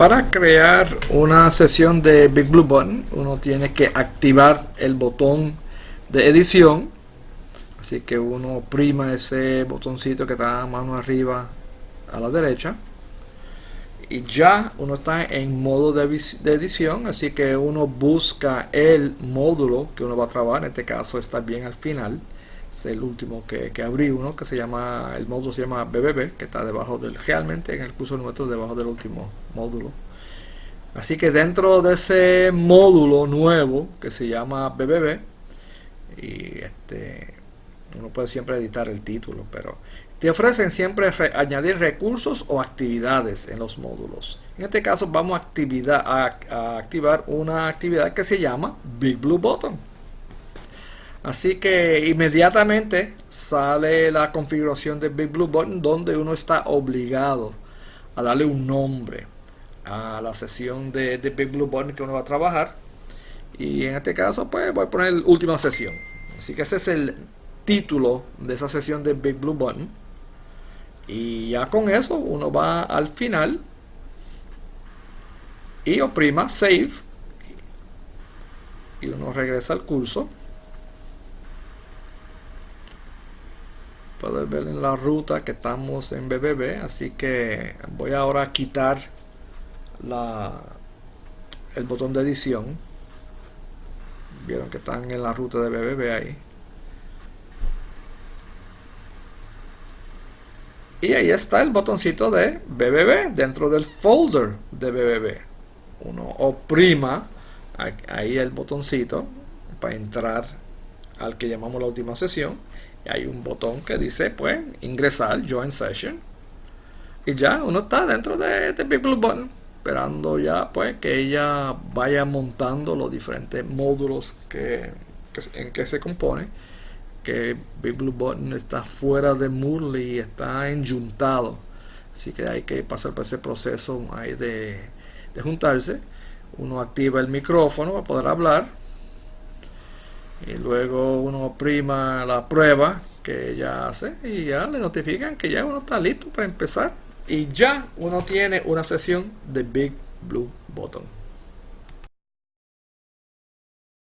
para crear una sesión de Big Blue Button uno tiene que activar el botón de edición. Así que uno prima ese botoncito que está mano arriba a la derecha. Y ya uno está en modo de, edición así que uno busca el módulo que uno va a trabajar en este caso está bien al final es el último que, que abrí uno que se llama el módulo se llama BBB que está debajo del realmente en el curso nuestro debajo del último módulo. Así que dentro de ese módulo nuevo que se llama BBB y este uno puede siempre editar el título pero te ofrecen siempre añadir recursos o actividades en los módulos. En este caso vamos a, activar una actividad que se llama Big Blue Button Así que inmediatamente sale la configuración de Big Blue Button donde uno está obligado a darle un nombre a la sesión de, Big Blue Button que uno va a trabajar. Y en este caso pues voy a poner última sesión. Así que ese es el título de esa sesión de Big Blue Button. Y ya con eso uno va al final y oprima Save y uno regresa al curso puedes ver en la ruta que estamos en BBB así que voy ahora a quitar la el botón de edición. Vieron que están en la ruta de BBB ahí. Y ahí está el botoncito de BBB dentro del folder de BBB uno oprima ahí el botoncito para entrar al que llamamos la última sesión hay un botón que dice pues ingresar join session y ya uno está dentro de, este Big Blue Button esperando ya pues que ella vaya montando los diferentes módulos que, en que se compone que Big Blue Button está fuera de Moodle y está enjuntado así que hay que pasar por ese proceso ahí de, de juntarse. Uno activa el micrófono para poder hablar y luego uno prima la prueba que ya hace y ya le notifican que ya uno está listo para empezar y ya uno tiene una sesión de Big Blue Button.